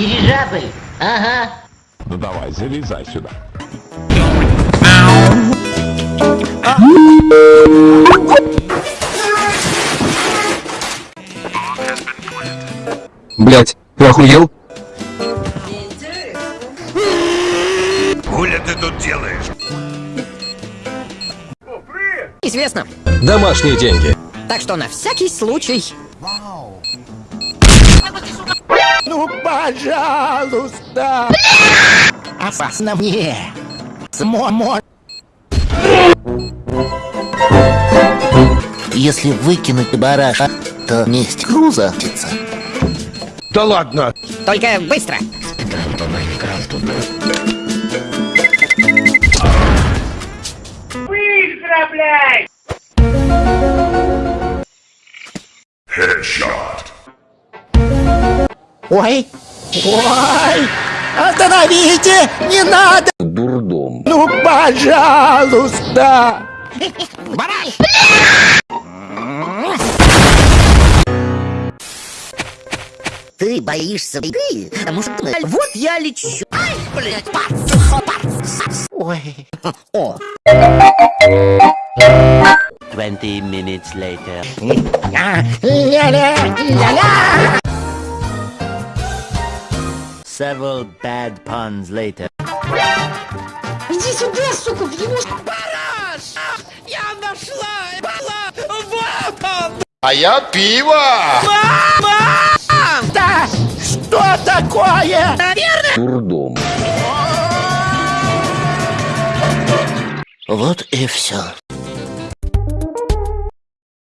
Дирижабль? Ага. Ну давай, залезай сюда. Блять, ты охуел? Хуля ты тут делаешь? Известно. Домашние деньги. Так что на всякий случай. Ну, пожалуйста! Опасно мне. Смо Если выкинуть бараша, то месть груза птица. Да ладно! Только быстро. Ой! Ой! Остановите! Не надо! Дурдом. Ну, пожалуйста! Ты боишься беды, потому что ты... Вот я лечу. Ай, блядь, пац, пац. Ой! О. 20 minutes later. Ля-ля! Ля-ля! Several bad puns later. Иди сюда, сука, в его... А я пиво! Да! Что такое? Дурдом. Вот и все.